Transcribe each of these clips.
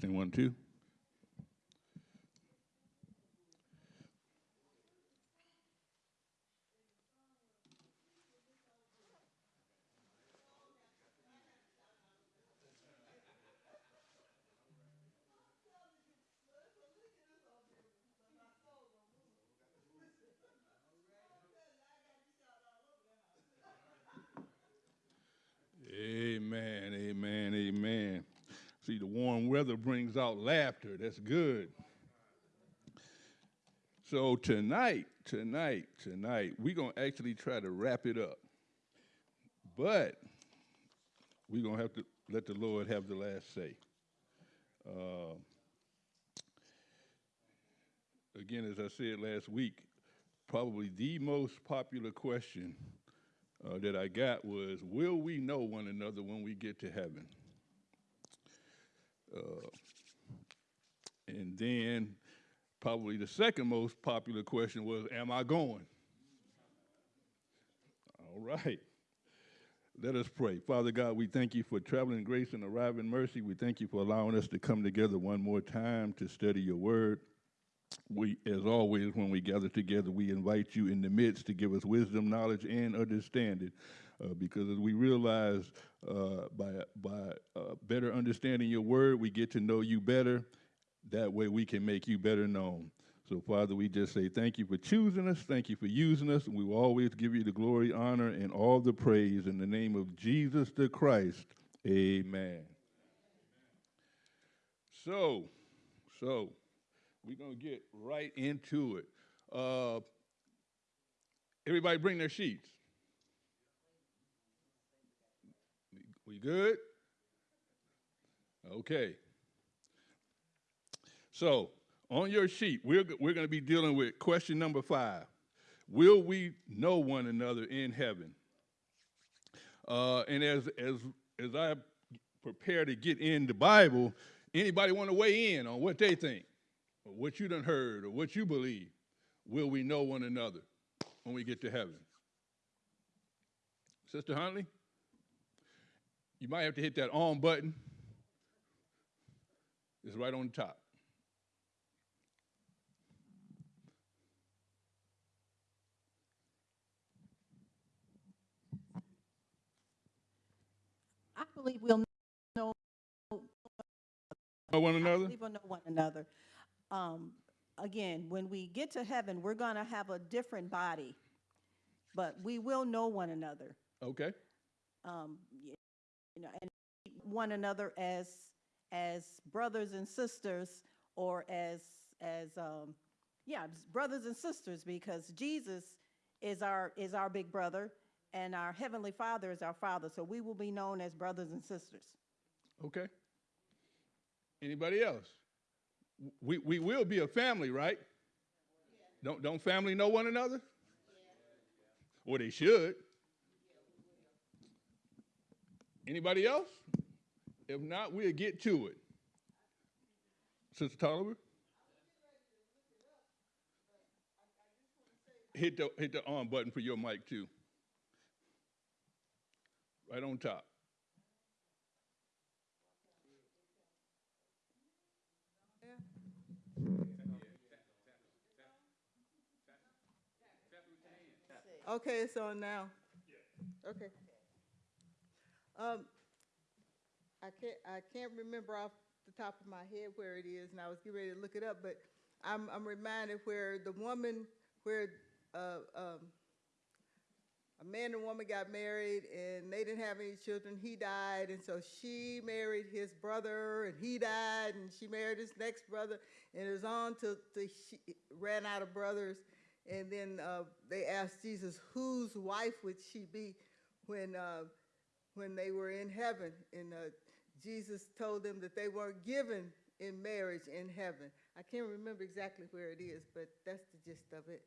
One, two. Amen, amen, amen. See, the warm weather brings out laughter. That's good. So tonight, tonight, tonight, we're going to actually try to wrap it up. But we're going to have to let the Lord have the last say. Uh, again, as I said last week, probably the most popular question uh, that I got was, will we know one another when we get to heaven? Uh, and then probably the second most popular question was, am I going? All right. Let us pray. Father God, we thank you for traveling grace and arriving mercy. We thank you for allowing us to come together one more time to study your word. We, as always, when we gather together, we invite you in the midst to give us wisdom, knowledge, and understanding. Uh, because as we realize uh, by, by uh, better understanding your word, we get to know you better. That way we can make you better known. So, Father, we just say thank you for choosing us. Thank you for using us. And we will always give you the glory, honor, and all the praise in the name of Jesus the Christ. Amen. So, so, we're going to get right into it. Uh, everybody bring their sheets. We good? Okay. So, on your sheet, we're, we're going to be dealing with question number five. Will we know one another in heaven? Uh, and as, as, as I prepare to get in the Bible, anybody want to weigh in on what they think, or what you done heard, or what you believe? Will we know one another when we get to heaven? Sister Huntley? You might have to hit that on button. It's right on the top. I believe we'll know Know one I another? believe we'll know one another. Um, again, when we get to heaven, we're going to have a different body, but we will know one another. Okay. Um, you know, and one another as as brothers and sisters, or as as um, yeah, brothers and sisters, because Jesus is our is our big brother, and our heavenly Father is our Father. So we will be known as brothers and sisters. Okay. Anybody else? We, we will be a family, right? Don't, don't family know one another? Or they should. Anybody else? If not, we'll get to it. Sister Tolliver? Hit the, hit the on button for your mic too. Right on top. Okay, it's on now. Okay. Um, I can't, I can't remember off the top of my head where it is, and I was getting ready to look it up, but I'm, I'm reminded where the woman, where, uh, um, a man and woman got married and they didn't have any children, he died, and so she married his brother and he died, and she married his next brother, and it was on till, till she ran out of brothers, and then uh, they asked Jesus, whose wife would she be? When, uh, when they were in heaven? And uh, Jesus told them that they weren't given in marriage in heaven. I can't remember exactly where it is, but that's the gist of it.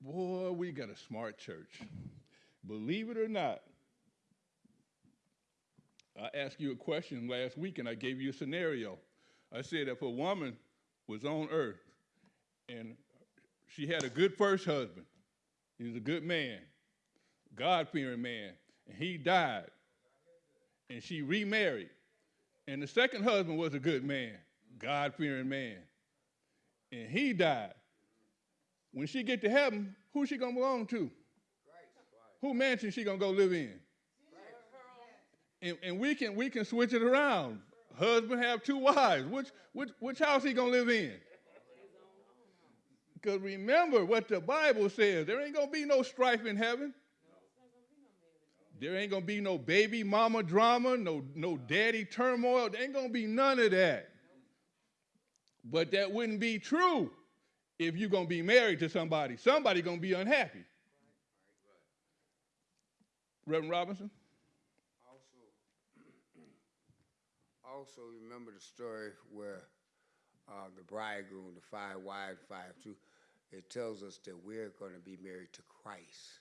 Boy, we got a smart church. Believe it or not, I asked you a question last week and I gave you a scenario. I said if a woman was on earth and she had a good first husband, he was a good man, God fearing man, and he died, and she remarried, And the second husband was a good man, God fearing man. And he died. When she get to heaven, who she gonna belong to? Who mansion she gonna go live in? And, and we can we can switch it around. Husband have two wives. Which which which house he gonna live in? Because remember what the Bible says. There ain't gonna be no strife in heaven. There ain't gonna be no baby mama drama, no no daddy turmoil. There ain't gonna be none of that. But that wouldn't be true if you're gonna be married to somebody. Somebody gonna be unhappy. Reverend Robinson? Also, also remember the story where uh, the bridegroom, the five wives, five two, it tells us that we're going to be married to Christ.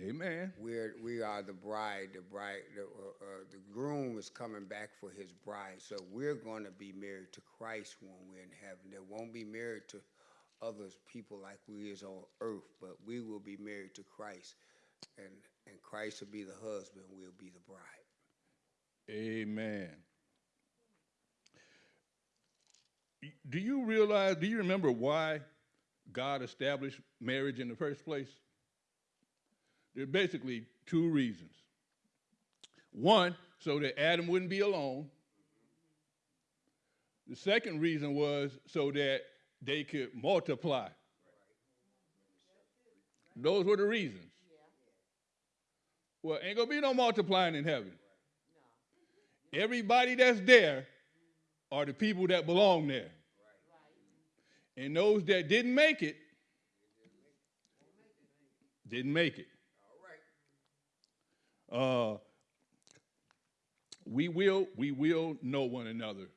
Amen. We're we are the bride. The bride, the, uh, uh, the groom is coming back for his bride. So we're going to be married to Christ when we're in heaven. They won't be married to other people like we is on earth, but we will be married to Christ, and and Christ will be the husband. We'll be the bride. Amen. Do you realize, do you remember why God established marriage in the first place? There are basically two reasons. One, so that Adam wouldn't be alone. The second reason was so that they could multiply. Those were the reasons. Well, ain't gonna be no multiplying in heaven. Everybody that's there are the people that belong there. And those that didn't make it, didn't make it. Uh, we will we will know one another,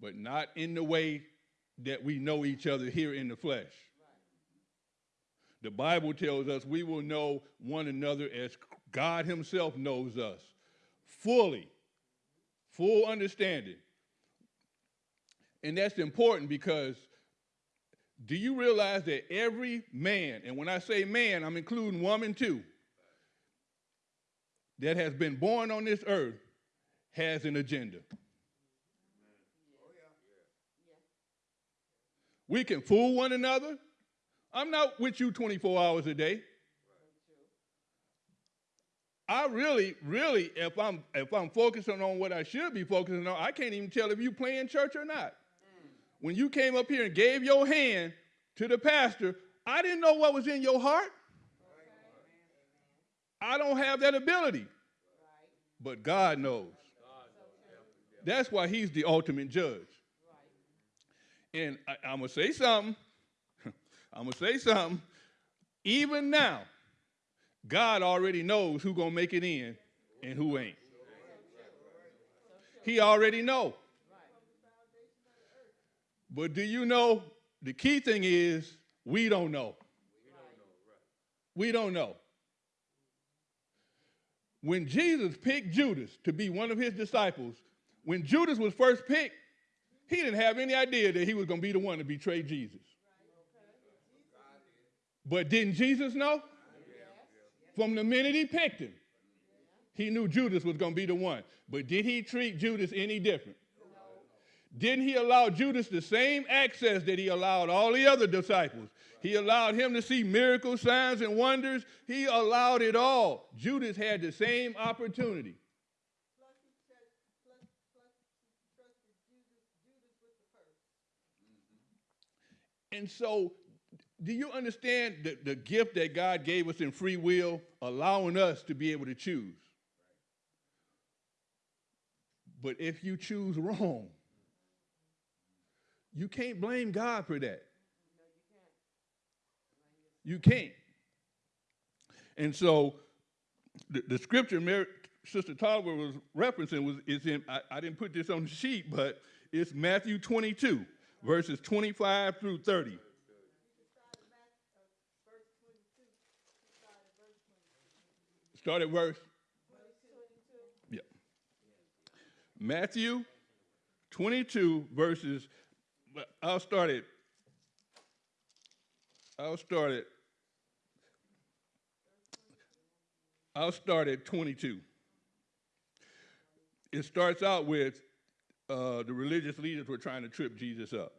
but not in the way that we know each other here in the flesh. The Bible tells us we will know one another as God Himself knows us fully full understanding. And that's important because do you realize that every man, and when I say man, I'm including woman too, that has been born on this earth has an agenda. We can fool one another. I'm not with you 24 hours a day. I really, really, if I'm if I'm focusing on what I should be focusing on, I can't even tell if you playing church or not. When you came up here and gave your hand to the pastor, I didn't know what was in your heart. I don't have that ability. But God knows. That's why he's the ultimate judge. And I, I'm gonna say something. I'm gonna say something. Even now, God already knows who gonna make it in and who ain't. He already know. But do you know the key thing is we don't know. We don't know. When Jesus picked Judas to be one of his disciples, when Judas was first picked, he didn't have any idea that he was going to be the one to betray Jesus. But didn't Jesus know? From the minute he picked him, he knew Judas was going to be the one. But did he treat Judas any different? Didn't he allow Judas the same access that he allowed all the other disciples? He allowed him to see miracles, signs, and wonders. He allowed it all. Judas had the same opportunity. And so, do you understand the, the gift that God gave us in free will, allowing us to be able to choose? But if you choose wrong, you can't blame God for that. You can't. And so, the, the scripture Mary, Sister Tolliver was referencing was is in. I, I didn't put this on the sheet, but it's Matthew 22, verses 25 through 30. Start at verse. Yeah. Matthew 22 verses. I'll start it. I'll start it. I'll start at 22. it starts out with uh, the religious leaders were trying to trip Jesus up.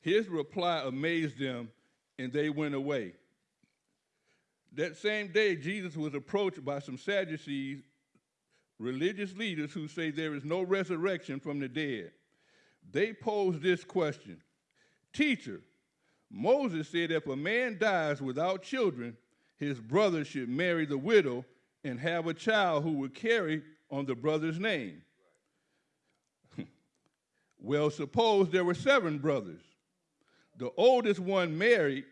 His reply amazed them, and they went away. That same day, Jesus was approached by some Sadducees, religious leaders who say there is no resurrection from the dead. They posed this question Teacher, Moses said if a man dies without children, his brother should marry the widow and have a child who would carry on the brother's name. well, suppose there were seven brothers. The oldest one married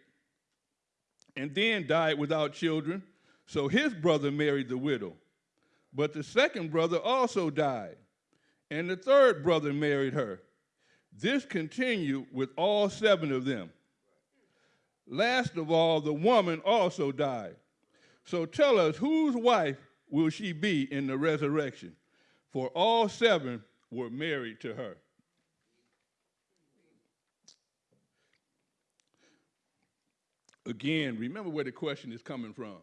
and then died without children, so his brother married the widow. But the second brother also died, and the third brother married her. This continued with all seven of them. Last of all, the woman also died. So tell us, whose wife will she be in the resurrection? For all seven were married to her. Again, remember where the question is coming from.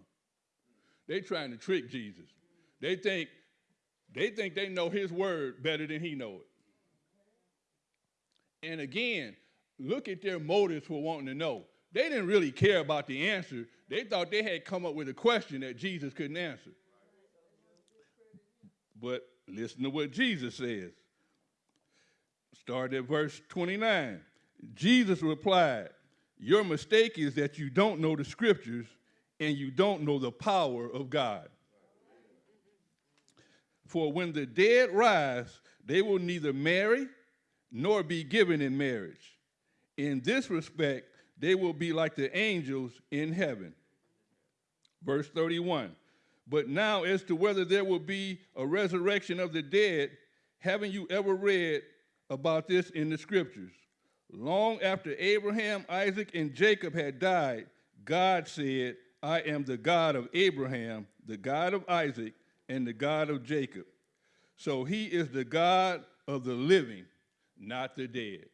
They're trying to trick Jesus. They think they think they know his word better than he know it. And again, look at their motives for wanting to know. They didn't really care about the answer. They thought they had come up with a question that Jesus couldn't answer. But listen to what Jesus says. Start at verse 29. Jesus replied, Your mistake is that you don't know the scriptures and you don't know the power of God. For when the dead rise, they will neither marry nor be given in marriage. In this respect, they will be like the angels in heaven. Verse 31. But now, as to whether there will be a resurrection of the dead, haven't you ever read about this in the scriptures? Long after Abraham, Isaac, and Jacob had died, God said, I am the God of Abraham, the God of Isaac, and the God of Jacob. So he is the God of the living, not the dead.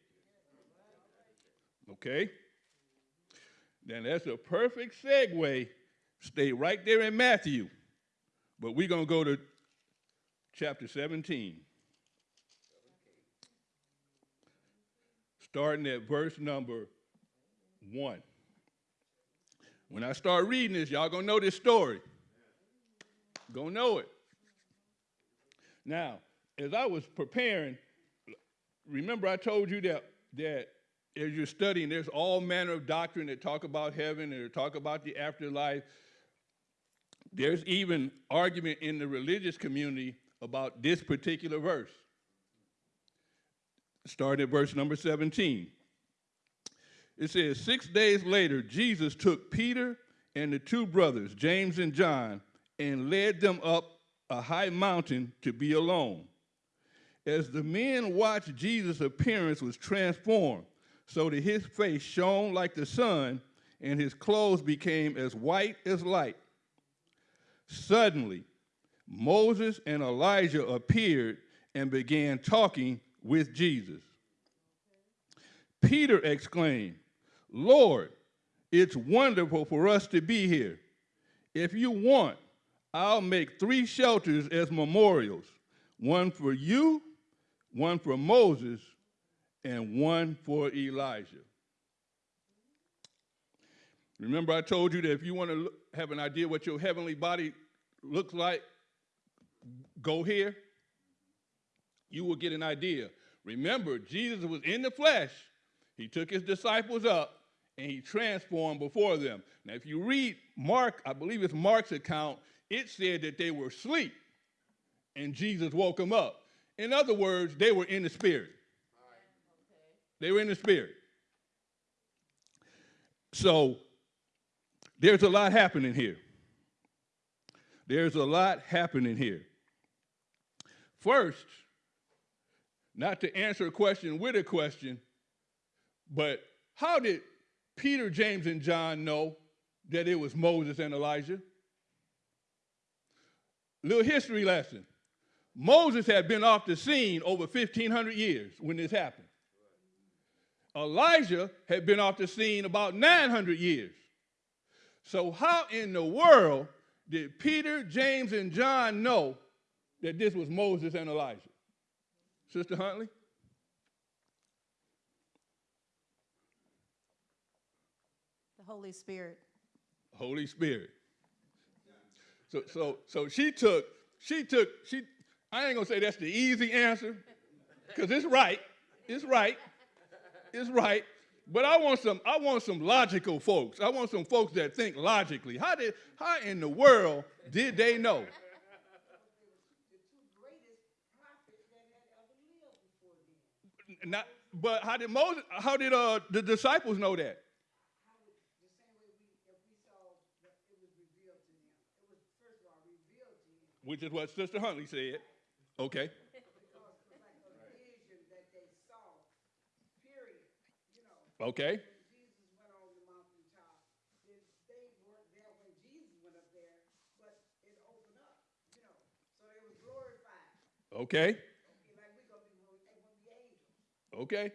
Okay? Then that's a perfect segue. Stay right there in Matthew. But we're going to go to chapter 17. Starting at verse number 1. When I start reading this, y'all going to know this story. Going to know it. Now, as I was preparing, remember I told you that, that as you're studying, there's all manner of doctrine that talk about heaven and talk about the afterlife. There's even argument in the religious community about this particular verse. Starting at verse number 17. It says, Six days later, Jesus took Peter and the two brothers, James and John, and led them up a high mountain to be alone. As the men watched, Jesus' appearance was transformed so that his face shone like the sun and his clothes became as white as light. Suddenly, Moses and Elijah appeared and began talking with Jesus. Peter exclaimed, Lord, it's wonderful for us to be here. If you want, I'll make three shelters as memorials one for you, one for Moses, and one for Elijah. Remember, I told you that if you want to have an idea what your heavenly body looks like, go here. You will get an idea. Remember, Jesus was in the flesh. He took his disciples up and he transformed before them. Now, if you read Mark, I believe it's Mark's account, it said that they were asleep and Jesus woke them up. In other words, they were in the spirit. They were in the spirit. So there's a lot happening here. There's a lot happening here. First, not to answer a question with a question, but how did Peter, James, and John know that it was Moses and Elijah? Little history lesson. Moses had been off the scene over 1,500 years when this happened. Elijah had been off the scene about 900 years. So, how in the world did Peter, James, and John know that this was Moses and Elijah? Sister Huntley? The Holy Spirit. Holy Spirit. So so so she took she took she I ain't gonna say that's the easy answer, because it's right. It's right. It's right. But I want some I want some logical folks. I want some folks that think logically. How did how in the world did they know? Not, but how did Moses? How did uh, the disciples know that? Which is what Sister Huntley said. Okay. Okay. Jesus went on the mountaintop, then they weren't there when Jesus went up there, but it opened up, you know, so they was glorified. Okay. Okay, like we gonna be, when they gonna be angels. Okay.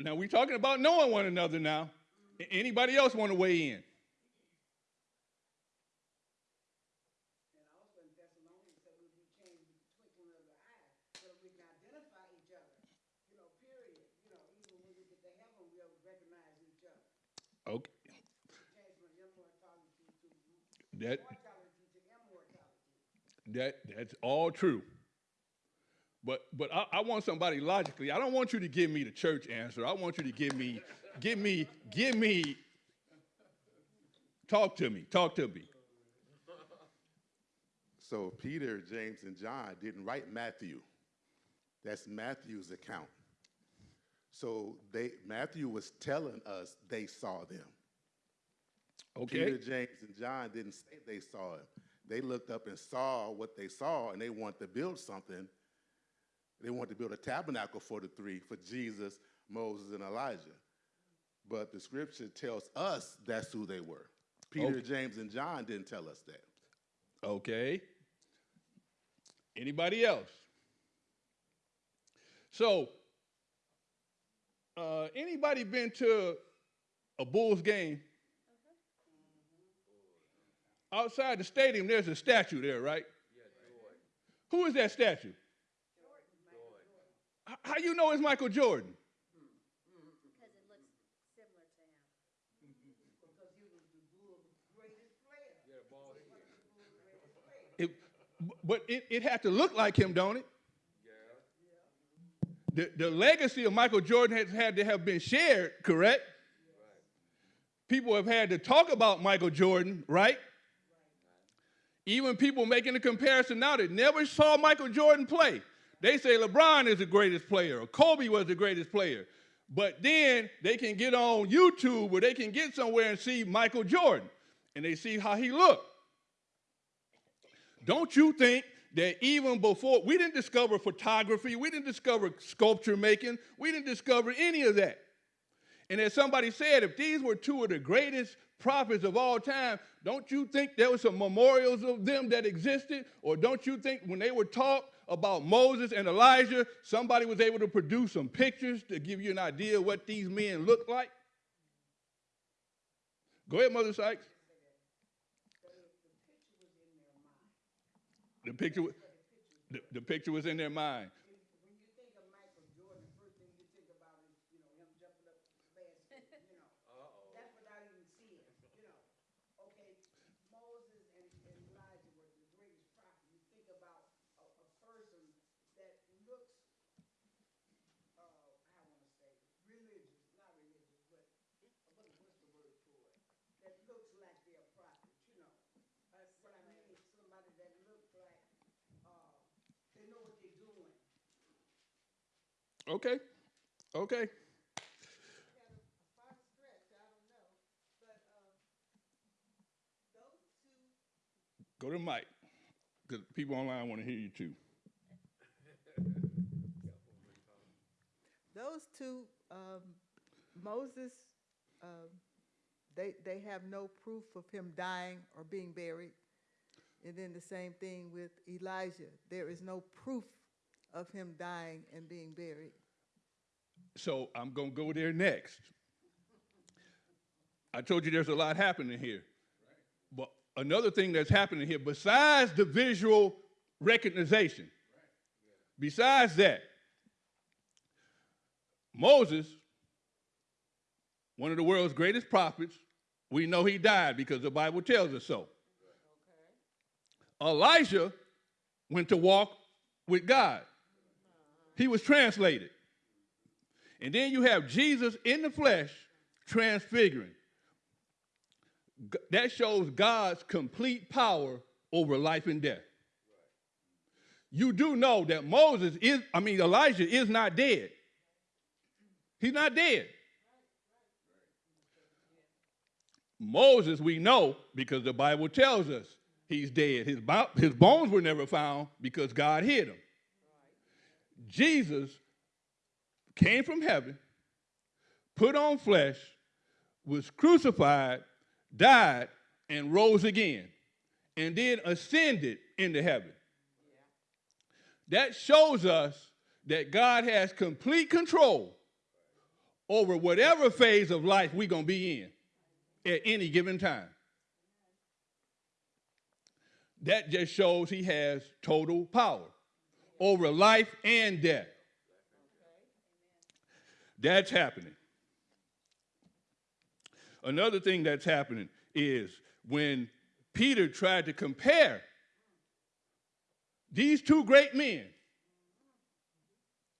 Now we're talking about knowing one another now. Anybody else want to weigh in? And also in Thessalonians, said we'll be changed with the twinkling of the eye, so we can identify each other, you know, period. You know, even when we get to heaven, we'll recognize each other. Okay. Change from immortality to That that that's all true. But but I, I want somebody logically. I don't want you to give me the church answer. I want you to give me, give me, give me. Talk to me. Talk to me. So Peter, James, and John didn't write Matthew. That's Matthew's account. So they Matthew was telling us they saw them. Okay. Peter, James, and John didn't say they saw him. They looked up and saw what they saw, and they wanted to build something. They wanted to build a tabernacle for the three, for Jesus, Moses, and Elijah. But the scripture tells us that's who they were. Peter, Okay. James, and John didn't tell us that. Okay. Anybody else? So, uh, anybody been to a Bulls game? Outside the stadium, there's a statue there, right? Who is that statue? H- How you know it's Michael Jordan? Because it looks similar to him. Because he was the greatest player. Yeah, ball it, but it, it had to look like him, don't it? Yeah. The, the legacy of Michael Jordan has had to have been shared, correct? People have had to talk about Michael Jordan, right? Even people making a comparison now that never saw Michael Jordan play. They say LeBron is the greatest player or Kobe was the greatest player. But then they can get on YouTube or they can get somewhere and see Michael Jordan and they see how he looked. Don't you think that even before we didn't discover photography, we didn't discover sculpture making, we didn't discover any of that. And as somebody said, if these were two of the greatest prophets of all time, don't you think there were some memorials of them that existed? Or don't you think when they were taught about Moses and Elijah, somebody was able to produce some pictures to give you an idea of what these men looked like? Go ahead, Mother Sykes. The picture, the, the picture was in their mind. When you think of Michael Jordan, the first thing you think about is, you know, him jumping up the basket, you know. That's without even seeing, you know. Okay, Moses and, and Elijah were the greatest prophets. You think about a, a person that looks, uh, I wanna say, religious, not religious, but, uh, what, what's the word for it? That looks like they're a prophet, you know. Uh, what I mean is somebody that looks like, uh, they know what they're doing. Okay, okay. Had a a far stretch, I don't know, but, um, those Okay. Go to the mic, because people online want to hear you too. Those two, um, Moses, um, they, they have no proof of him dying or being buried. And then the same thing with Elijah. There is no proof of him dying and being buried. So I'm going to go there next. I told you there's a lot happening here. But another thing that's happening here, besides the visual recognition. Besides that, Moses, one of the world's greatest prophets, we know he died because the Bible tells us so. Elijah went to walk with God. He was translated. And then you have Jesus in the flesh transfiguring. That shows God's complete power over life and death. You do know that Moses is, I mean, Elijah is not dead. He's not dead. Moses, we know because the Bible tells us he's dead. His, his bones were never found because God hid him. Jesus came from heaven, put on flesh, was crucified, died, and rose again, and then ascended into heaven. That shows us that God has complete control over whatever phase of life we're going to be in at any given time. That just shows he has total power over life and death. That's happening. Another thing that's happening is when Peter tried to compare these two great men,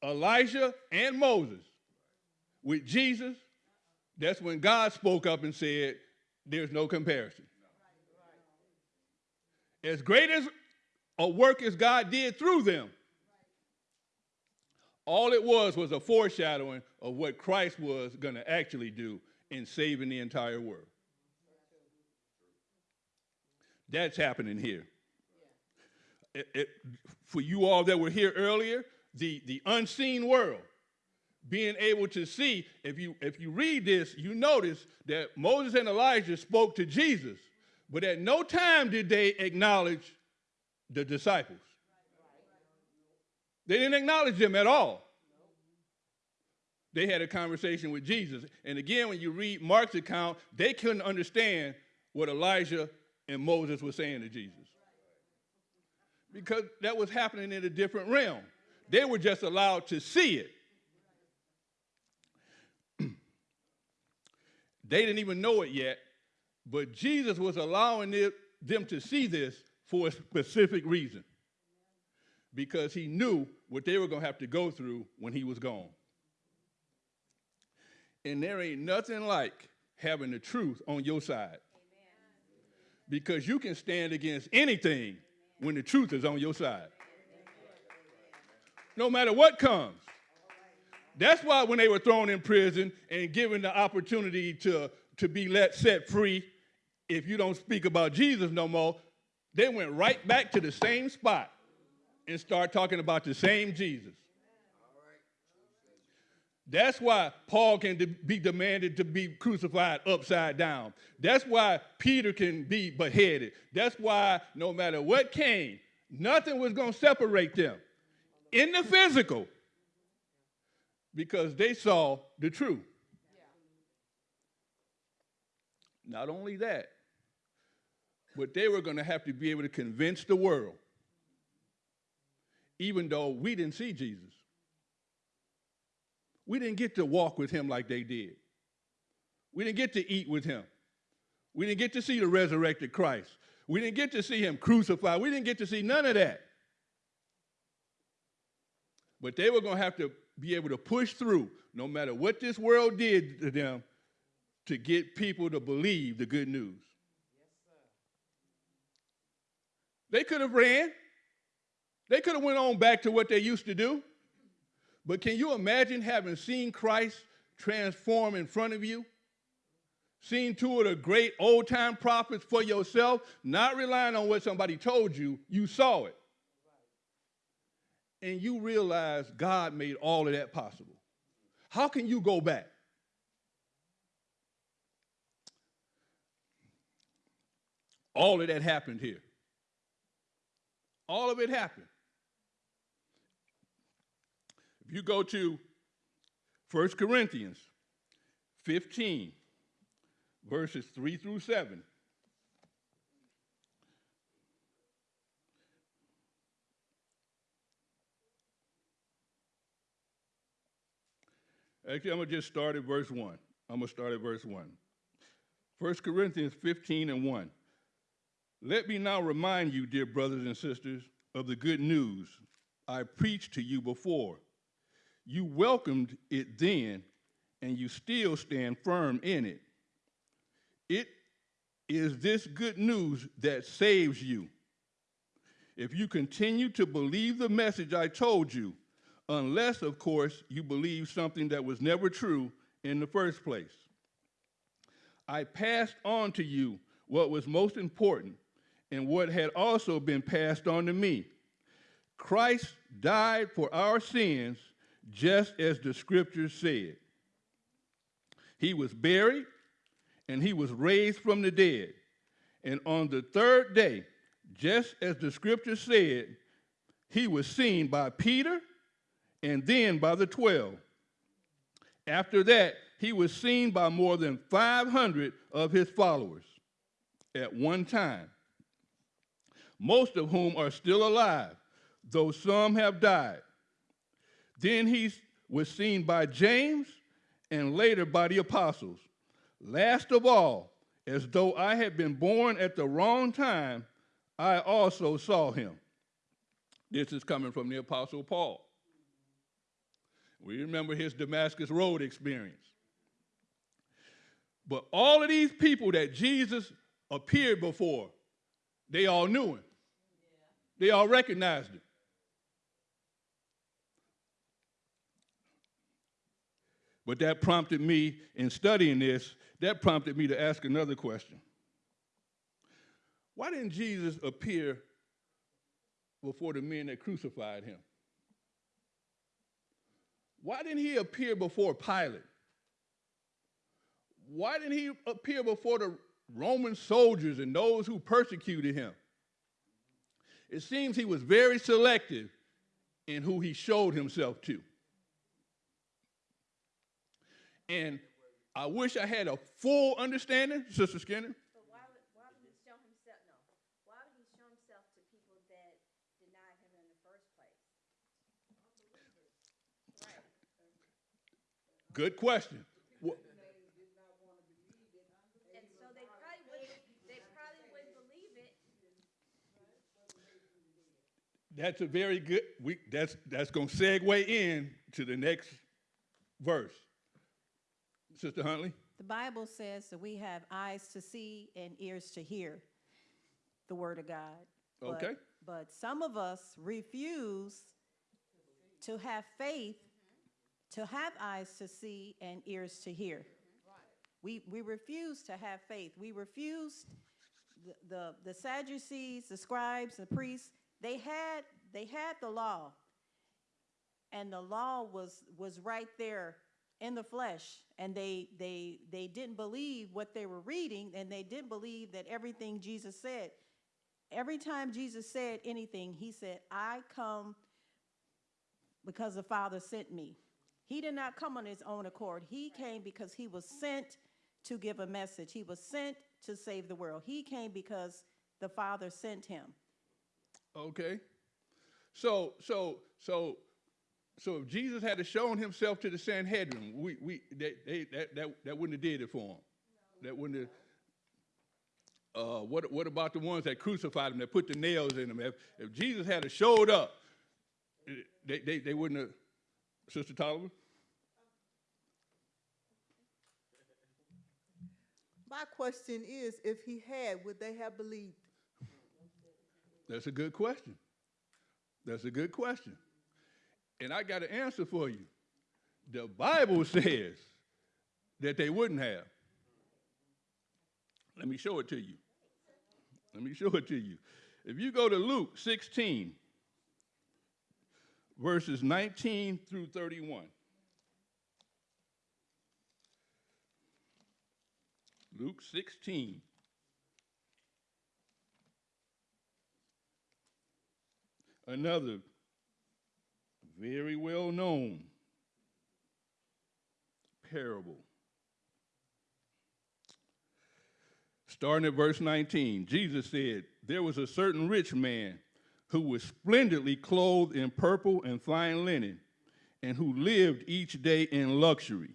Elijah and Moses, with Jesus, that's when God spoke up and said, There's no comparison. As great as a work as God did through them, all it was was a foreshadowing of what Christ was going to actually do in saving the entire world. That's happening here. It- it- for you all that were here earlier, the, the unseen world, being able to see, if you, if you read this, you notice that Moses and Elijah spoke to Jesus, but at no time did they acknowledge the disciples. They didn't acknowledge them at all. They had a conversation with Jesus. And again, when you read Mark's account, they couldn't understand what Elijah and Moses were saying to Jesus. Because that was happening in a different realm. They were just allowed to see it. they didn't even know it yet, but Jesus was allowing it- them to see this for a specific reason because he knew what they were going to have to go through when he was gone. And there ain't nothing like having the truth on your side. Because you can stand against anything when the truth is on your side. No matter what comes. That's why when they were thrown in prison and given the opportunity to, to be let set free, if you don't speak about Jesus no more, they went right back to the same spot and start talking about the same Jesus. That's why Paul can de- be demanded to be crucified upside down. That's why Peter can be beheaded. That's why no matter what came, nothing was going to separate them in the physical because they saw the truth. Not only that, but they were going to have to be able to convince the world, even though we didn't see Jesus. We didn't get to walk with him like they did. We didn't get to eat with him. We didn't get to see the resurrected Christ. We didn't get to see him crucified. We didn't get to see none of that. But they were going to have to be able to push through, no matter what this world did to them, to get people to believe the good news. Yes, They could have ran. They could have went on back to what they used to do. But can you imagine having seen Christ transform in front of you? Seeing two of the great old time prophets for yourself, not relying on what somebody told you, you saw it. And you realize God made all of that possible. How can you go back? All of that happened here. All of it happened. If you go to 1 Corinthians 15, verses 3 through 7, Actually, I'm going to just start at verse 1. I'm going to start at verse 1. 1 Corinthians 15 and 1. Let me now remind you, dear brothers and sisters, of the good news I preached to you before, you welcomed it then, and you still stand firm in it. It is this good news that saves you. If you continue to believe the message I told you, unless, of course, you believe something that was never true in the first place. I passed on to you what was most important and what had also been passed on to me. Christ died for our sins just as the scriptures said. He was buried and he was raised from the dead. And on the third day, just as the scripture said, he was seen by Peter and then by the 12. After that, he was seen by more than 500 of his followers at one time, most of whom are still alive, though some have died. Then he was seen by James and later by the apostles. Last of all, as though I had been born at the wrong time, I also saw him. This is coming from the Apostle Paul. We remember his Damascus Road experience. But all of these people that Jesus appeared before, they all knew him. They all recognized him. But that prompted me, in studying this, that prompted me to ask another question. Why didn't Jesus appear before the men that crucified him? Why didn't he appear before Pilate? Why didn't he appear before the Roman soldiers and those who persecuted him? It seems he was very selective in who he showed himself to. And I wish I had a full understanding, Sister Skinner. But why would, why would he show himself, no, why would he show himself to people that denied him in the first place? Right. Good question. And so they probably wouldn't, they probably wouldn't believe it. That's a very good. We that's that's going to segue in to the next verse. Sister Huntley. The Bible says that we have eyes to see and ears to hear the word of God. But- Okay. But some of us refuse to have faith, to have eyes to see and ears to hear. We, we refuse to have faith. We refuse, the, the, the Sadducees, the scribes, the priests, they had, they had the law. And the law was, was right there in the flesh. And they, they, they didn't believe what they were reading, and they didn't believe that everything Jesus said. Every time Jesus said anything, he said, I come because the Father sent me. He did not come on his own accord. He came because he was sent to give a message. He was sent to save the world. He came because the Father sent him. Okay. So so so so if Jesus had shown himself to the Sanhedrin, we we they, they, that that that wouldn't have did it for him. That wouldn't have. Uh, what what about the ones that crucified him, that put the nails in him? If, if Jesus had showed up, they, they, they wouldn't have. Sister Tolliver? My question is, if he had, would they have believed? That's a good question. That's a good question. And I got an answer for you. The Bible says that they wouldn't have. Let me show it to you. Let me show it to you. If you go to Luke 16, verses 19 through 31. Luke 16. Another very well known parable. Starting at verse 19, Jesus said, There was a certain rich man who was splendidly clothed in purple and fine linen, and who lived each day in luxury.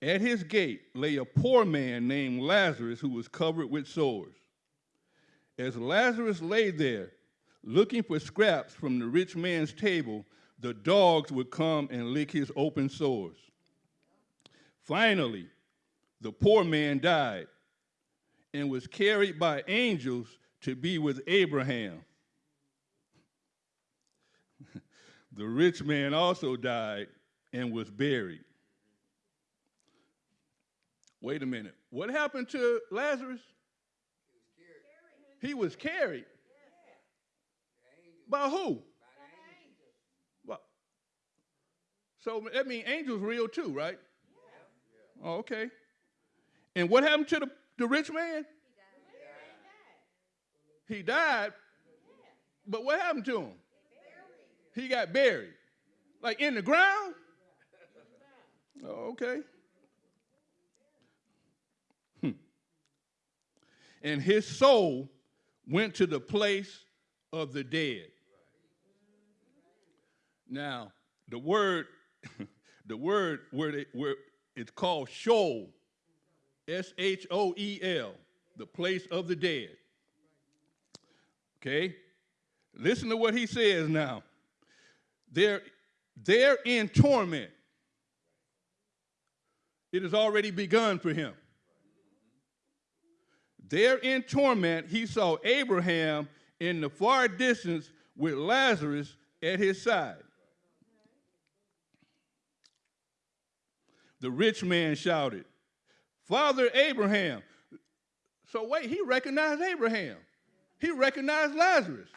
At his gate lay a poor man named Lazarus who was covered with sores. As Lazarus lay there, looking for scraps from the rich man's table, the dogs would come and lick his open sores. Finally, the poor man died and was carried by angels to be with Abraham. the rich man also died and was buried. Wait a minute. What happened to Lazarus? He was carried. By who? By So that means angels real too, right? Oh, okay. And what happened to the, the rich man? He died. He died. But what happened to him? He got buried. Like in the ground? Oh, okay. Hmm. And his soul went to the place of the dead. Now, the word, the word where, they, where it's called Sheol, S H O E L, the place of the dead. Okay? Listen to what he says now. They're, they're in torment. It has already begun for him. There in torment, he saw Abraham in the far distance with Lazarus at his side. The rich man shouted, Father Abraham. So, wait, he recognized Abraham. He recognized Lazarus.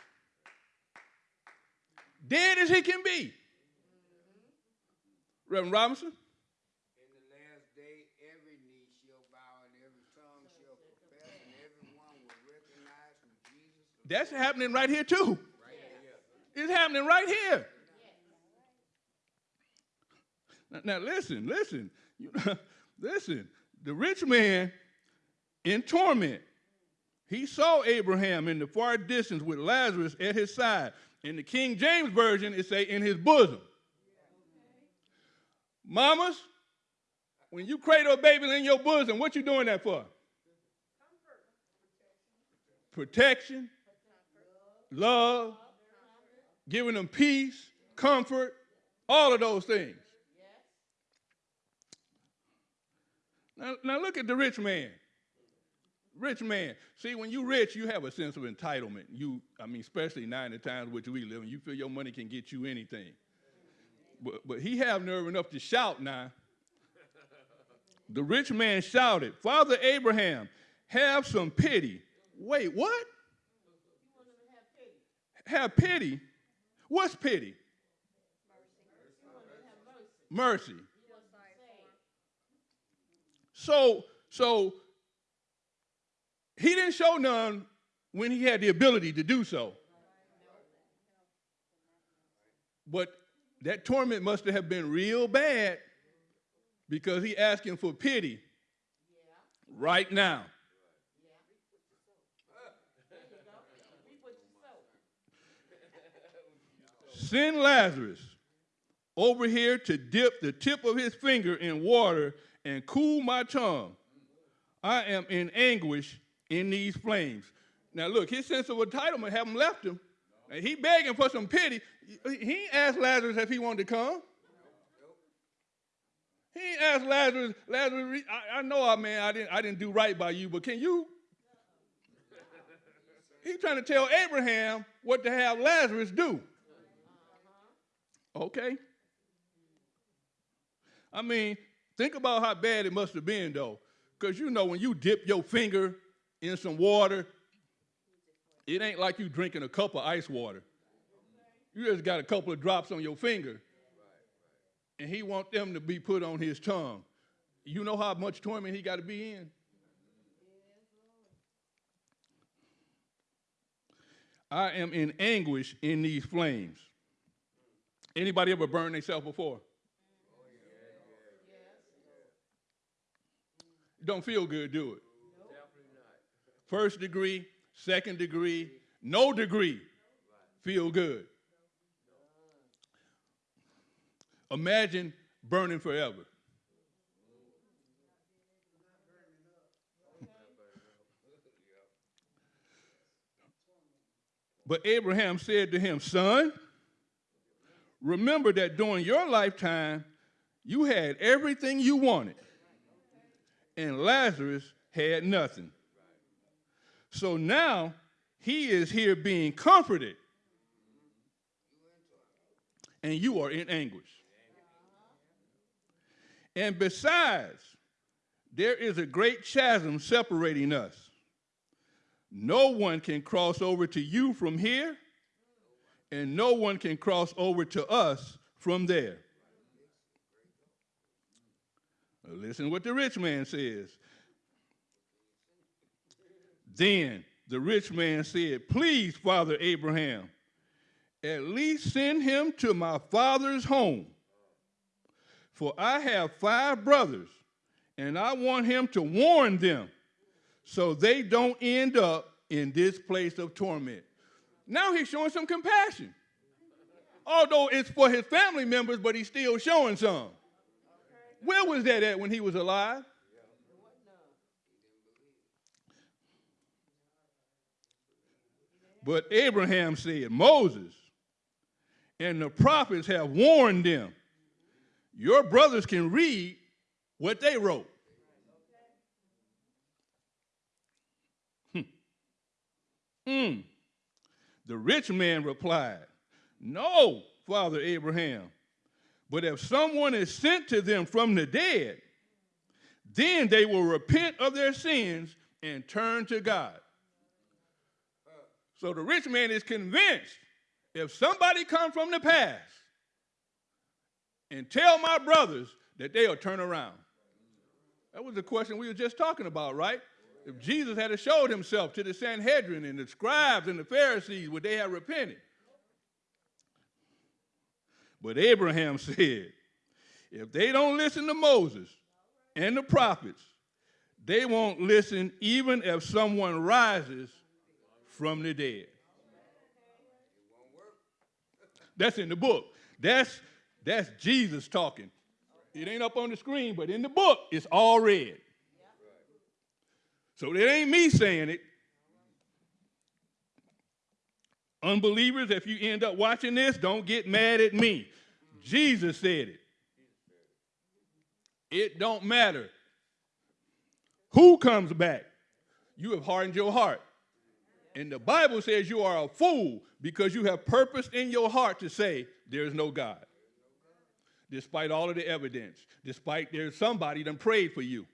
Dead as he can be. Reverend Robinson? In the last day, every knee shall bow and every tongue shall confess and everyone will recognize who Jesus is. That's happening right here, too. It's happening right here. Now, now listen, listen, you, listen. The rich man in torment, he saw Abraham in the far distance with Lazarus at his side. In the King James Version, it say in his bosom. Mamas, when you cradle a baby in your bosom, what you doing that for? Protection, love, giving them peace, comfort, all of those things. Now, now look at the rich man. Rich man. See, when you're rich, you have a sense of entitlement. You, I mean, especially in the times which we live in, you feel your money can get you anything. But, but he have nerve enough to shout now. The rich man shouted, Father Abraham, have some pity. Wait, what? Have pity? What's pity? Mercy. So, so he didn't show none when he had the ability to do so. But that torment must have been real bad because he asking for pity right now. Send Lazarus over here to dip the tip of his finger in water and cool my tongue. I am in anguish in these flames. Now look, his sense of entitlement haven't left him. And he begging for some pity. He asked Lazarus if he wanted to come. He asked Lazarus, Lazarus, I, I know I man, I didn't I didn't do right by you, but can you? He's trying to tell Abraham what to have Lazarus do. Okay. I mean, think about how bad it must have been though. Because you know, when you dip your finger in some water, it ain't like you drinking a cup of ice water. You just got a couple of drops on your finger. And he want them to be put on his tongue. You know how much torment he got to be in? I am in anguish in these flames. Anybody ever burned themselves before? Don't feel good, do it? First degree, second degree, no degree, feel good. Imagine burning forever. But Abraham said to him, Son, remember that during your lifetime, you had everything you wanted, and Lazarus had nothing. So now he is here being comforted, and you are in anguish. And besides, there is a great chasm separating us. No one can cross over to you from here, and no one can cross over to us from there. Now Uh, listen what the rich man says. Then the rich man said, Please, Father Abraham, at least send him to my father's home. For I have five brothers, and I want him to warn them so they don't end up in this place of torment. Now he's showing some compassion. Although it's for his family members, but he's still showing some. Where was that at when he was alive? But Abraham said, Moses and the prophets have warned them. Your brothers can read what they wrote. Hmm. The rich man replied, No, Father Abraham, but if someone is sent to them from the dead, then they will repent of their sins and turn to God. So the rich man is convinced if somebody come from the past and tell my brothers that they'll turn around. That was the question we were just talking about, right? If Jesus had showed himself to the Sanhedrin and the scribes and the Pharisees, would they have repented? But Abraham said, if they don't listen to Moses and the prophets, they won't listen even if someone rises from the dead. That's in the book. That's, that's Jesus talking. It ain't up on the screen, but in the book, it's all read. So it ain't me saying it. Unbelievers, if you end up watching this, don't get mad at me. Jesus said it. It don't matter who comes back. You have hardened your heart. And the Bible says you are a fool because you have purpose in your heart to say there is no God. Despite all of the evidence, despite there's somebody that prayed for you.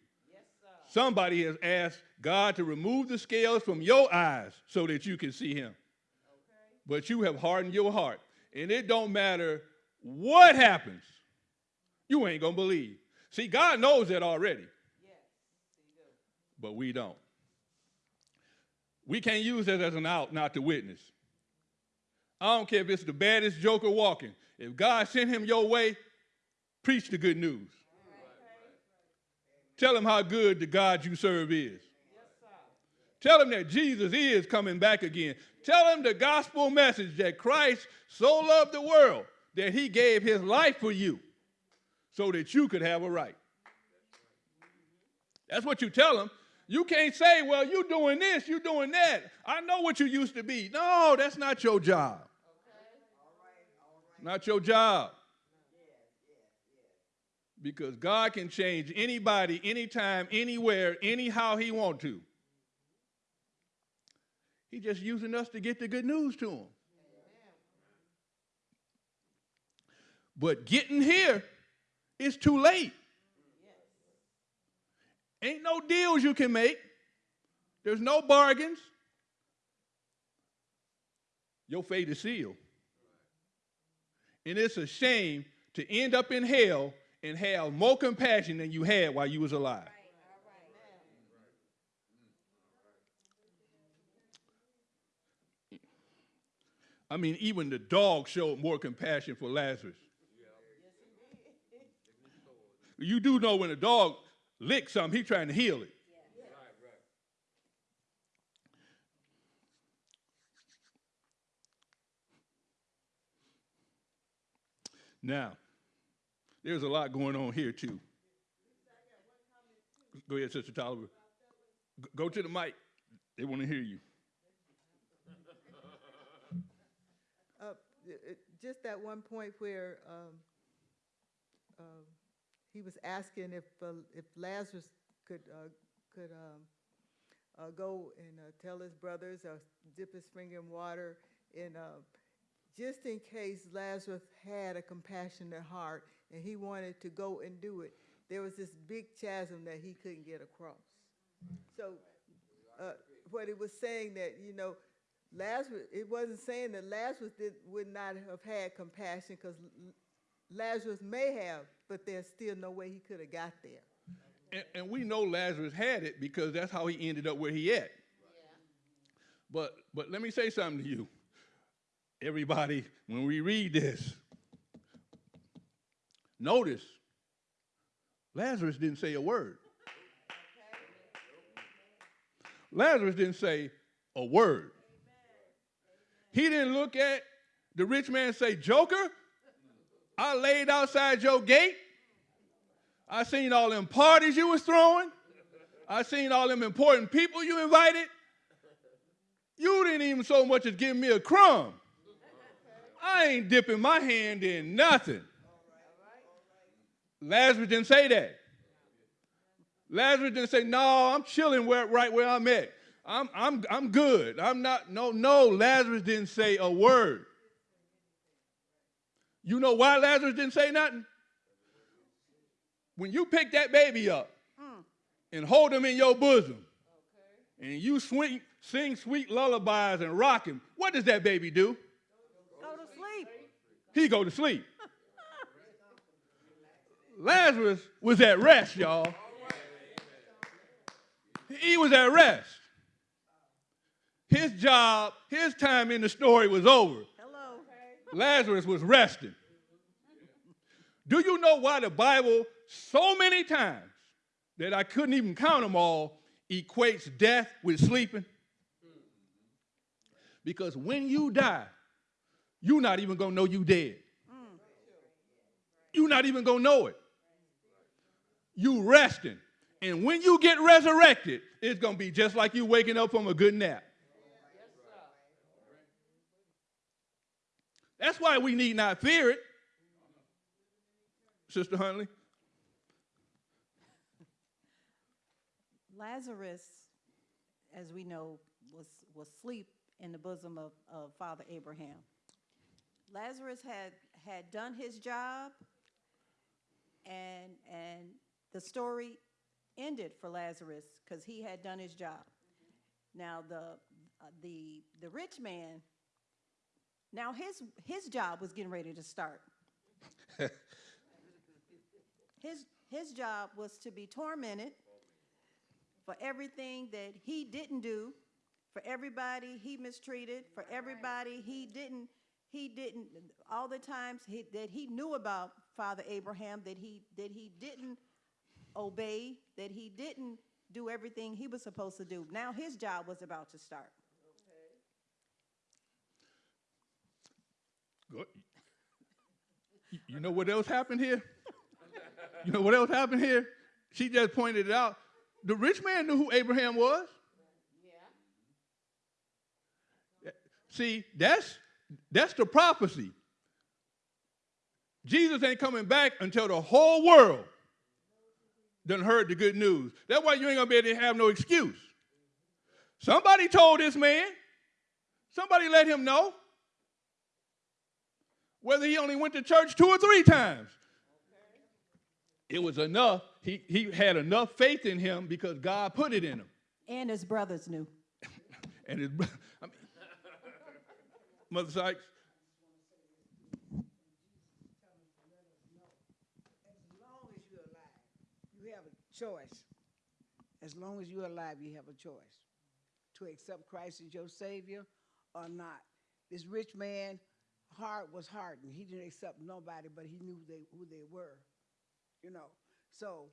Somebody has asked God to remove the scales from your eyes so that you can see him. But you have hardened your heart. And it don't matter what happens. You ain't going to believe. See, God knows that already. But we don't. We can't use that as an out not to witness. I don't care if it's the baddest joker walking. If God sent him your way, preach the good news. Tell him how good the God you serve is. Tell him that Jesus is coming back again. Tell him the gospel message that Christ so loved the world that he gave his life for you so that you could have a right. That's what you tell him. You can't say, well, you're doing this, you're doing that. I know what you used to be. No, that's not your job. Not your job. Because God can change anybody, anytime, anywhere, anyhow he want to. He's just using us to get the good news to him. But getting here is too late. Ain't no deals you can make. There's no bargains. Your fate is sealed. And it's a shame to end up in hell and have more compassion than you had while you was alive. I mean, even the dog showed more compassion for Lazarus. You do know when a dog licks something, he's trying to heal it. Now, there's a lot going on here too. Go ahead, Sister Tolliver. Go to the mic. They want to hear you. Uh, Just that one point where um, um, he was asking if, uh, if Lazarus could, uh, could um, uh, go and uh, tell his brothers or dip his finger in water and uh, just in case Lazarus had a compassionate heart and he wanted to go and do it, there was this big chasm that he couldn't get across. So uh, what it was saying that, you know, Lazarus, it wasn't saying that Lazarus did, would not have had compassion because Lazarus may have, but there's still no way he could have got there. And, and we know Lazarus had it because that's how he ended up where he at. But but let me say something to you. Everybody, when we read this, notice Lazarus didn't say a word. Lazarus didn't say a word. He didn't look at the rich man and say, Joker, I laid outside your gate. I seen all them parties you was throwing. I seen all them important people you invited. You didn't even so much as give me a crumb. I ain't dipping my hand in nothing. Lazarus didn't say that. Lazarus didn't say, no, I'm chilling where, right where I'm at. I'm, I'm, I'm good. I'm not, no, no, Lazarus didn't say a word. You know why Lazarus didn't say nothing? When you pick that baby up hmm. and hold him in your bosom, and you swing, sing sweet lullabies and rock him, what does that baby do? Go to sleep. He go to sleep. Lazarus was at rest, y'all. He was at rest. His job, his time in the story was over. Hello. Lazarus was resting. Do you know why the Bible, so many times that I couldn't even count them all, equates death with sleeping? Because when you die, you're not even gonna know you dead. You're not even gonna know it. You're resting. And when you get resurrected, it's gonna be just like you waking up from a good nap. That's why we need not fear it. Sister Huntley? Lazarus, as we know, was, was asleep in the bosom of, of Father Abraham. Lazarus had, had done his job, and, and the story ended for Lazarus because he had done his job. Now, the, the, the rich man, now his, his job was getting ready to start. his, his job was to be tormented for everything that he didn't do, for everybody he mistreated, for everybody he didn't, he didn't, all the times he, that he knew about Father Abraham, that he, that he didn't obey, that he didn't do everything he was supposed to do. Now his job was about to start. You- know what else happened here? You know what else happened here? She just pointed it out. The rich man knew who Abraham was. Yeah. See, that's that's the prophecy. Jesus ain't coming back until the whole world done heard the good news. That's why you ain't gonna be able to have no excuse. Somebody told this man, somebody let him know whether he only went to church two or three times. It was enough. He, he had enough faith in him because God put it in him. And his brothers knew. And his, bro- I mean, Mother Sykes, As long as you're alive, you have a choice. As long as you're alive, you have a choice to accept Christ as your Savior or not. This rich man heart was hardened. He didn't accept nobody, but he knew they, who they were. You know, so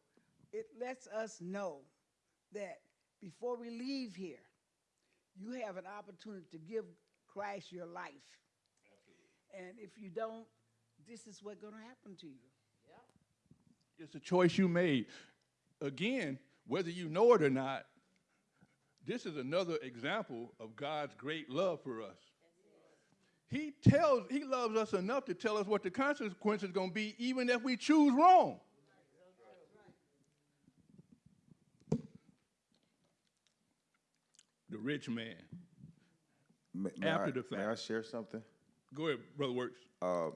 it lets us know that before we leave here, you have an opportunity to give Christ your life. And if you don't, this is what's going to happen to you. It's a choice you made. Again, whether you know it or not, this is another example of God's great love for us. He tells, he loves us enough to tell us what the consequence is going to be, even if we choose wrong. The rich man. May, may After I, the May I share something? Go ahead, Brother Works. Um,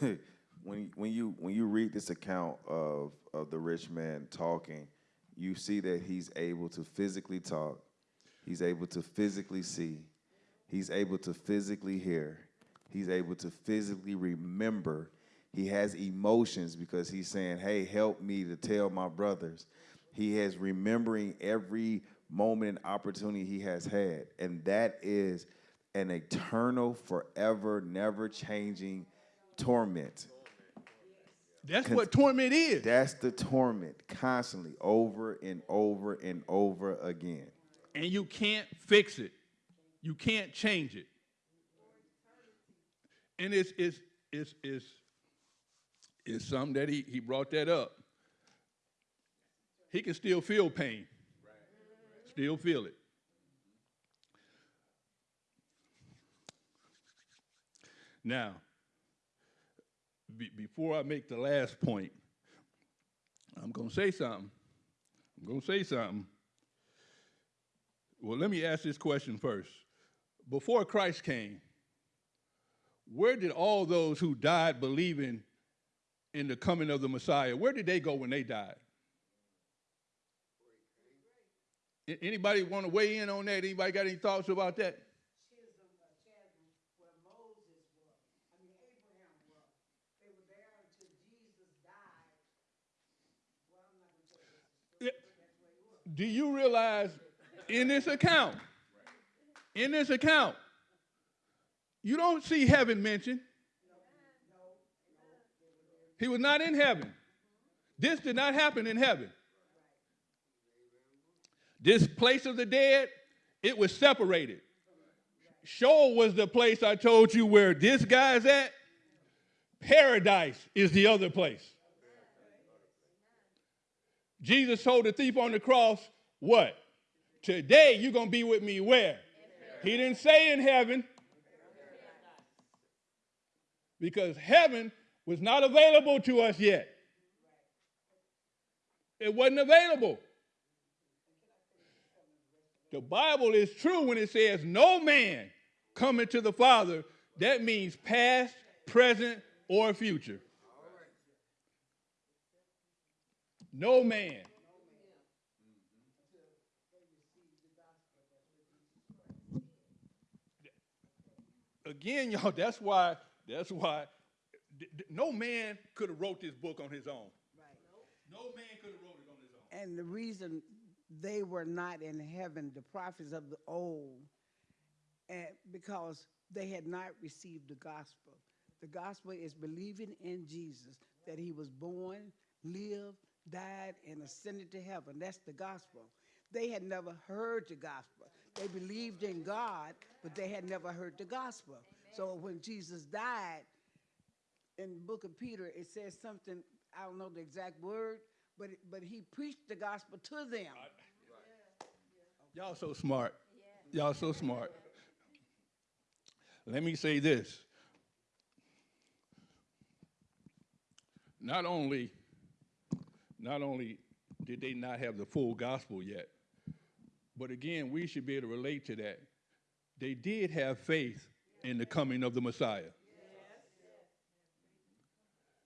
when when you when you read this account of of the rich man talking, you see that he's able to physically talk, he's able to physically see, he's able to physically hear, he's able to physically remember. He has emotions because he's saying, "Hey, help me to tell my brothers." He has remembering every moment and opportunity he has had, and that is an eternal, forever, never changing torment. That's what torment is. That's the torment constantly, over and over and over again. and you can't fix it. You can't change it. And it's it's it's it's it's something that he he brought that up. He can still feel pain. Still feel it. Now, be, before I make the last point, I'm going to say something. I'm going to say something. Well, let me ask this question first. Before Christ came, where did all those who died believing in the coming of the Messiah, where did they go when they died? Anybody want to weigh in on that? Anybody got any thoughts about that? Do you realize in this account, in this account, you don't see heaven mentioned. He was not in heaven. This did not happen in heaven. This place of the dead, it was separated. Sheol was the place I told you where this guy's at. Paradise is the other place. Jesus told the thief on the cross, what? Today you're going to be with me where? He didn't say in heaven. Because heaven was not available to us yet. It wasn't available. The Bible is true when it says no man coming to the Father. That means past, present, or future. No man. Again, y'all, that's why, that's why no man could have wrote this book on his own. No man could have wrote it on his own. And the reason they were not in heaven, the prophets of the old, and because they had not received the gospel. The gospel is believing in Jesus, that he was born, lived, died, and ascended to heaven. That's the gospel. They had never heard the gospel. They believed in God, but they had never heard the gospel. So when Jesus died, in the book of Peter, it says something, I don't know the exact word, but, it- but he preached the gospel to them. Y'all so smart. Y'all so smart. Let me say this. Not only, not only did they not have the full gospel yet, but again, we should be able to relate to that. They did have faith in the coming of the Messiah.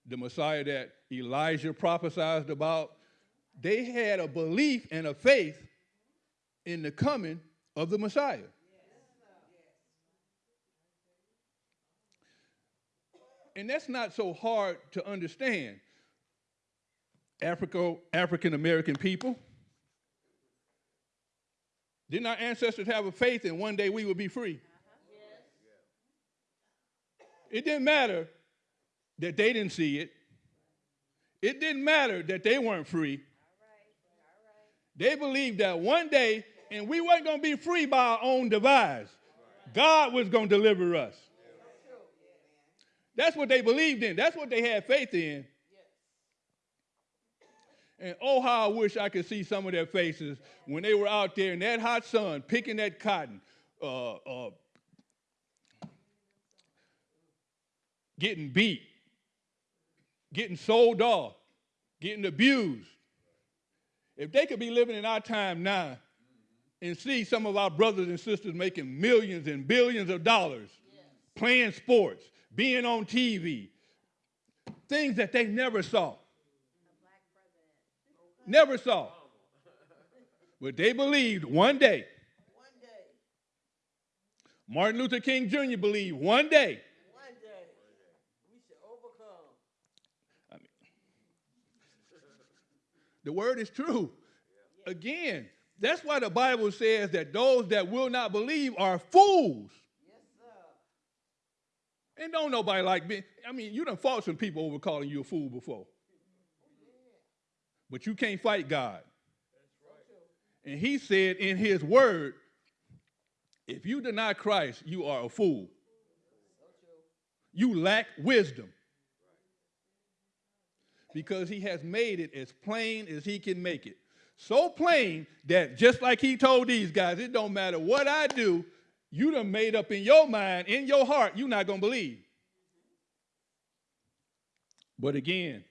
The Messiah that Elijah prophesied about, they had a belief and a faith in the coming of the Messiah. And that's not so hard to understand. Africa, African American people, didn't our ancestors have a faith in one day we would be free? It didn't matter that they didn't see it. It didn't matter that they weren't free. They believed that one day, and we weren't going to be free by our own device. God was going to deliver us. That's what they believed in. That's what they had faith in. And oh, how I wish I could see some of their faces when they were out there in that hot sun picking that cotton, uh, uh, getting beat, getting sold off, getting abused. If they could be living in our time now and see some of our brothers and sisters making millions and billions of dollars playing sports, being on TV, things that they never saw. Never saw. But they believed one day. Martin Luther King Jr. believed one day, we should overcome. The word is true. Again, that's why the Bible says that those that will not believe are fools. Yes. And don't nobody like me. I mean, you done fought some people over calling you a fool before. But you can't fight God. And he said in his word, if you deny Christ, you are a fool. You lack wisdom. Because he has made it as plain as he can make it. So plain that just like he told these guys, it don't matter what I do, you done made up in your mind, in your heart, you're not gonna believe. But again,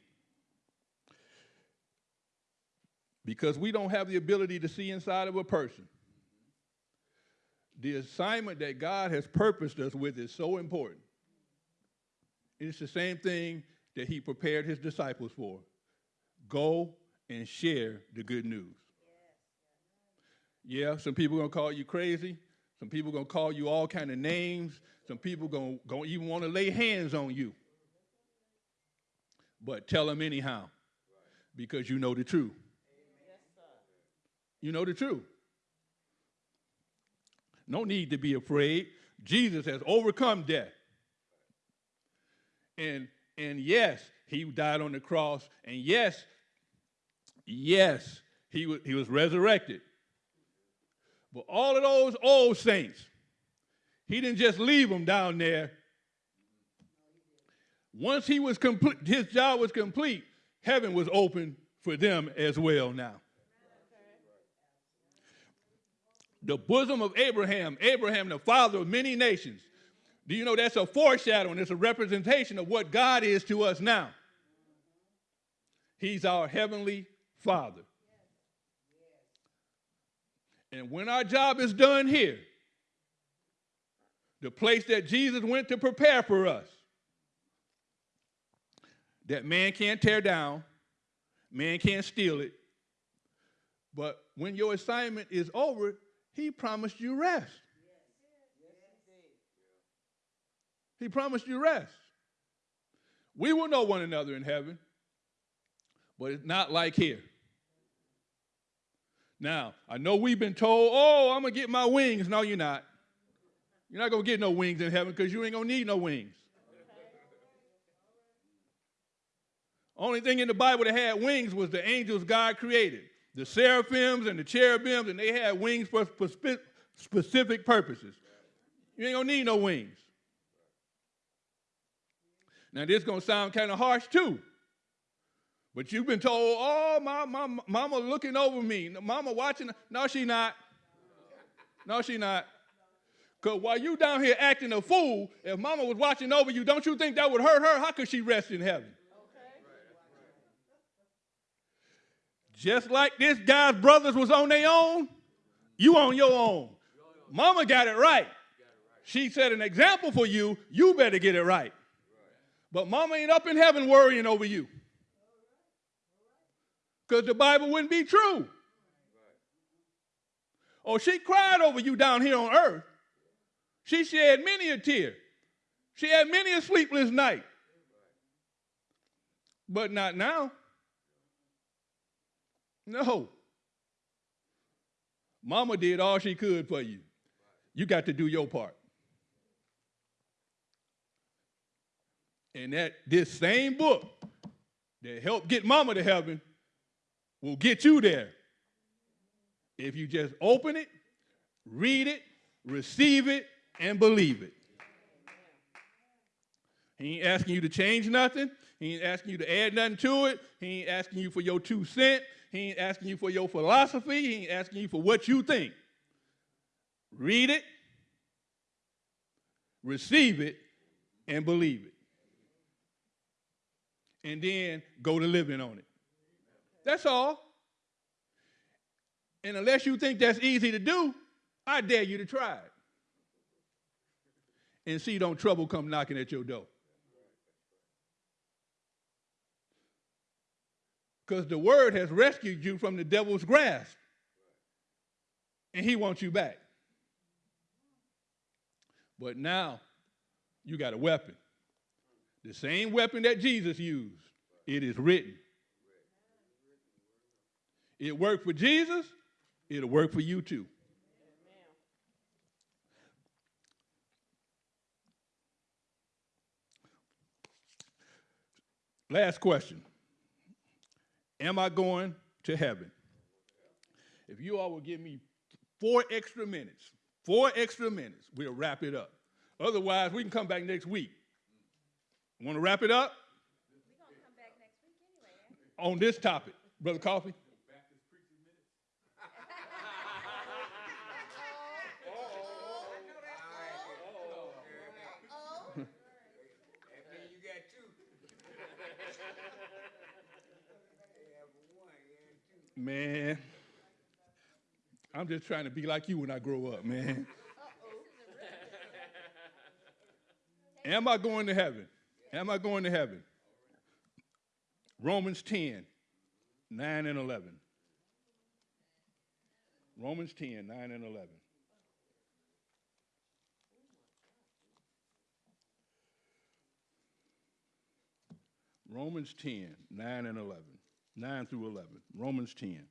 because we don't have the ability to see inside of a person, the assignment that God has purposed us with is so important. It's the same thing that he prepared his disciples for. Go and share the good news. Yeah, some people gonna call you crazy. Some people gonna call you all kind of names. Some people gonna, gonna even want to lay hands on you. But tell them anyhow, because you know the truth. You know the truth. No need to be afraid. Jesus has overcome death. And and yes, he died on the cross. And yes, yes, he was, he was resurrected. But all of those old saints, he didn't just leave them down there. Once he was complete, his job was complete, heaven was open for them as well now. The bosom of Abraham, Abraham, the father of many nations. Do you know that's a foreshadowing, it's a representation of what God is to us now? He's our heavenly Father. And when our job is done here, the place that Jesus went to prepare for us, that man can't tear down, man can't steal it. But when your assignment is over, he promised you rest. He promised you rest. We will know one another in heaven, but it's not like here. Now, I know we've been told, oh, I'm going to get my wings. No, you're not. You're not going to get no wings in heaven because you ain't going to need no wings. Only thing in the Bible that had wings was the angels God created the seraphims and the cherubims, and they had wings for, for spe- specific purposes. You ain't going to need no wings. Now, this going to sound kind of harsh too. But you've been told, oh, my, my, mama looking over me. Mama watching. No, she not. No, she not. Because while you down here acting a fool, if mama was watching over you, don't you think that would hurt her? How could she rest in heaven? Just like this guy's brothers was on their own, you on your own. Mama got it right. She set an example for you, you better get it right. But mama ain't up in heaven worrying over you. Because the Bible wouldn't be true. Oh, she cried over you down here on earth. She shed many a tear. She had many a sleepless night. But not now. No. Mama did all she could for you. You got to do your part. And that this same book that helped get mama to heaven will get you there. If you just open it, read it, receive it, and believe it. He ain't asking you to change nothing. He ain't asking you to add nothing to it. He ain't asking you for your two cent. He ain't asking you for your philosophy. He ain't asking you for what you think. Read it, receive it, and believe it. And then go to living on it. That's all. And unless you think that's easy to do, I dare you to try it. And see, don't trouble come knocking at your door. Because the word has rescued you from the devil's grasp. And he wants you back. But now you got a weapon. The same weapon that Jesus used. It is written. It worked for Jesus, it'll work for you too. Last question. Am I going to heaven? If you all will give me four extra minutes, four extra minutes, we'll wrap it up. Otherwise, we can come back next week. Want to wrap it up We're gonna come back next week anyway, eh? on this topic, Brother Coffee? That mean you got two. Yeah, for one, yeah, two. Man, I'm just trying to be like you when I grow up, man. Am I going to heaven? Am I going to heaven? Romans 10, 9 and 11. Romans 10, 9 and 11. Romans 10, 9 and 11. 9 through 11. Romans 10.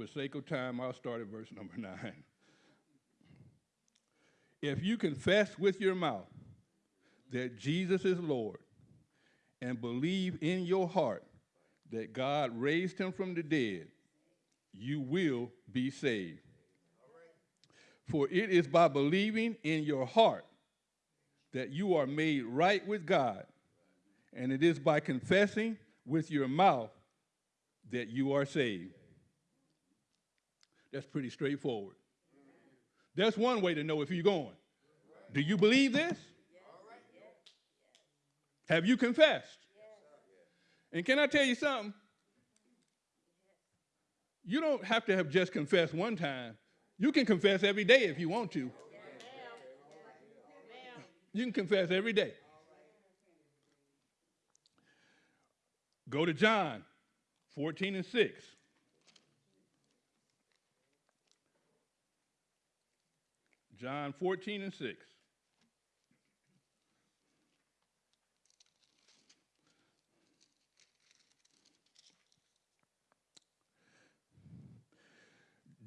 For sake of time, I'll start at verse number 9. If you confess with your mouth that Jesus is Lord and believe in your heart that God raised him from the dead, you will be saved. For it is by believing in your heart that you are made right with God, and it is by confessing with your mouth that you are saved. That's pretty straightforward. That's one way to know if you're going. Do you believe this? Have you confessed? And can I tell you something? You don't have to have just confessed one time. You can confess every day if you want to. You can confess every day. Go to John 14 and 6. John 14 and 6.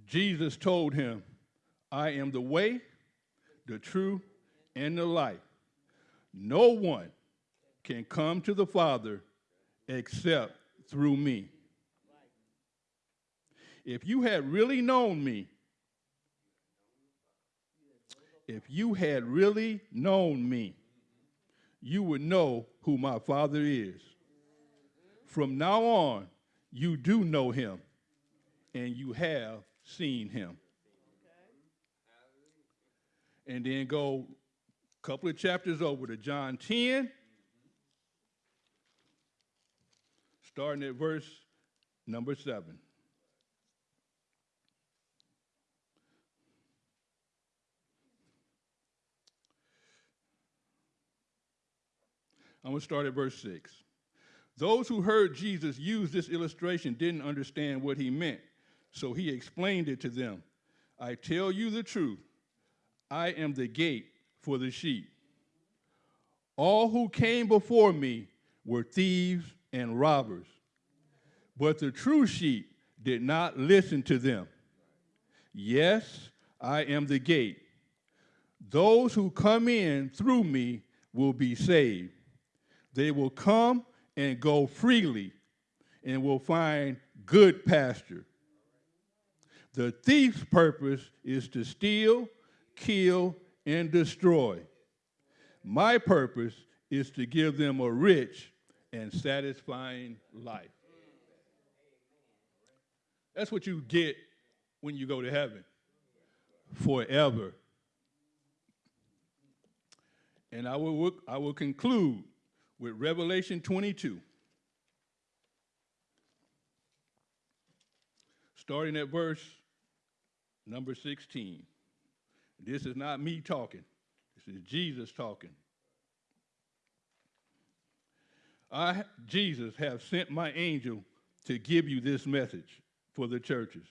Jesus told him, I am the way, the truth, and the life. No one can come to the Father except through me. If you had really known me, if you had really known me, you would know who my Father is. From now on, you do know him, and you have seen him. And then go a couple of chapters over to John 10, starting at verse number 7. I'm going to start at verse 6. Those who heard Jesus use this illustration didn't understand what he meant, so he explained it to them. I tell you the truth, I am the gate for the sheep. All who came before me were thieves and robbers, but the true sheep did not listen to them. Yes, I am the gate. Those who come in through me will be saved. They will come and go freely and will find good pasture. The thief's purpose is to steal, kill, and destroy. My purpose is to give them a rich and satisfying life. That's what you get when you go to heaven forever. And I will, I will conclude with Revelation 22, starting at verse number 16. This is not me talking, this is Jesus talking. I, Jesus, have sent my angel to give you this message for the churches.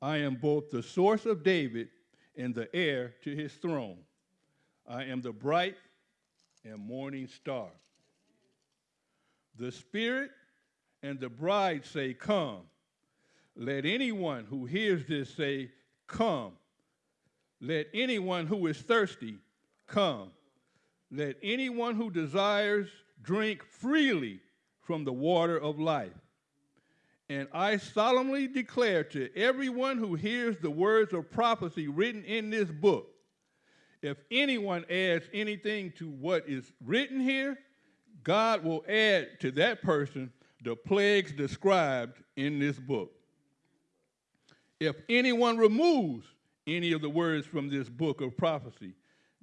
I am both the source of David and the heir to his throne. I am the bright and morning star. The Spirit and the bride say, Come. Let anyone who hears this say, Come. Let anyone who is thirsty come. Let anyone who desires drink freely from the water of life. And I solemnly declare to everyone who hears the words of prophecy written in this book if anyone adds anything to what is written here, God will add to that person the plagues described in this book. If anyone removes any of the words from this book of prophecy,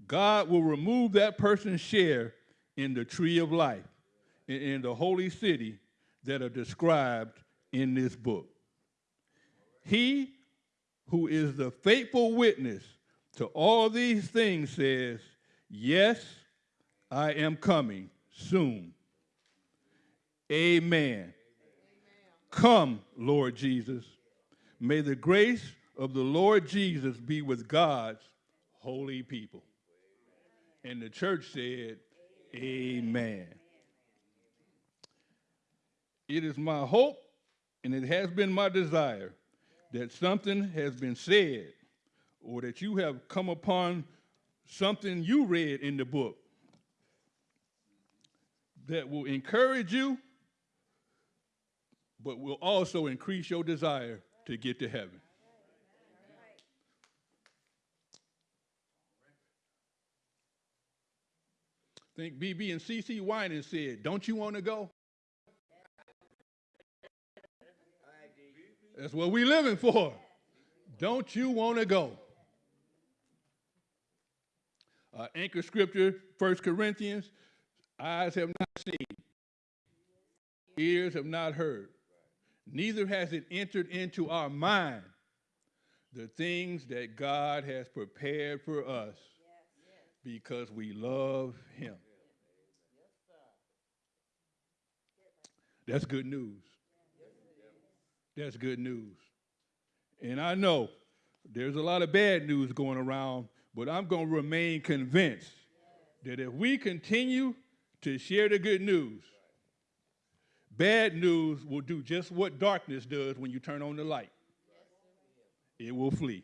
God will remove that person's share in the tree of life, in, the holy city that are described in this book. He who is the faithful witness to all these things says, Yes, I am coming soon. Amen. Come, Lord Jesus. May the grace of the Lord Jesus be with God's holy people. And the church said, Amen. It is my hope and it has been my desire that something has been said or that you have come upon something you read in the book that will encourage you, but will also increase your desire to get to heaven. I think BeBe and CeCe Winan said, Don't you want to go? That's what we're living for. Don't you want to go? Uh, anchor scripture, 1 Corinthians, eyes have not seen, ears have not heard, neither has it entered into our mind the things that God has prepared for us because we love him. That's good news. That's good news. And I know there's a lot of bad news going around, but I'm going to remain convinced that if we continue to share the good news, bad news will do just what darkness does when you turn on the light. It will flee.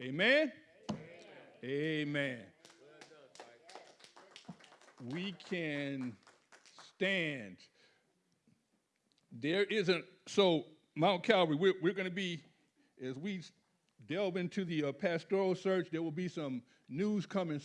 Amen? Amen. We can stand. There isn't, so Mount Calvary, we're, we're going to be, as we delve into the uh, pastoral search, there will be some news coming